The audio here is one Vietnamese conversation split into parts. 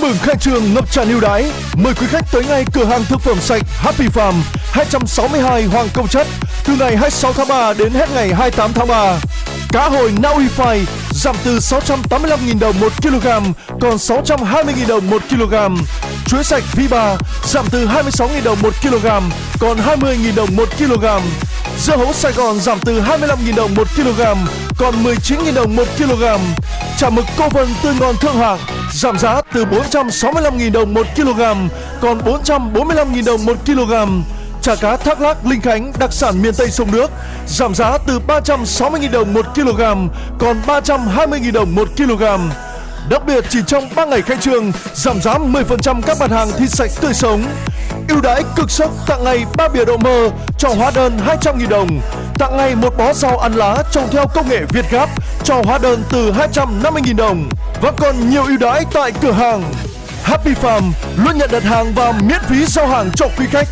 mừng khai trương ngập tràn ưu đãi. Mời quý khách tới ngay cửa hàng thực phẩm sạch Happy Farm 262 Hoàng Công Chất, từ ngày 26 tháng 3 đến hết ngày 28 tháng 3. Cá hồi Na Uy Phai giảm từ 685.000 đồng 1 kg còn 620.000 đồng 1 kg. Chuối sạch V3 giảm từ 26.000 đồng 1 kg còn 20.000 đồng 1 kg. Dưa hấu Sài Gòn giảm từ 25.000 đồng 1 kg còn 19.000 đồng 1 kg. Chả mực cô vân tươi ngon thượng hạng giảm giá từ 465.000 đồng 1 kg, còn 445.000 đồng 1 kg. Chả cá thác lác Linh Khánh, đặc sản miền Tây sông nước, giảm giá từ 360.000 đồng 1 kg, còn 320.000 đồng 1 kg. Đặc biệt, chỉ trong 3 ngày khai trương, giảm giá 10% các mặt hàng thịt sạch tươi sống. ưu đãi cực sốc tặng ngày 3 bìa đậu mơ cho hóa đơn 200.000 đồng. Tặng ngay một bó rau ăn lá trồng theo công nghệ Việt Gáp cho hóa đơn từ 250.000 đồng. Và còn nhiều ưu đãi tại cửa hàng. Happy Farm luôn nhận đặt hàng và miễn phí giao hàng cho quý khách.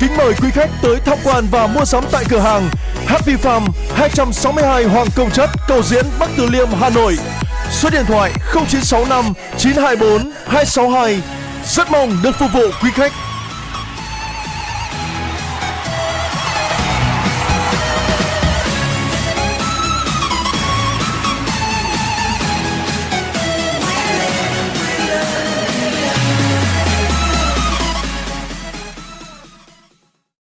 Kính mời quý khách tới tham quan và mua sắm tại cửa hàng Happy Farm 262 Hoàng Công Chất, Cầu Diễn, Bắc Từ Liêm, Hà Nội. Số điện thoại 0965 924 262. Rất mong được phục vụ quý khách.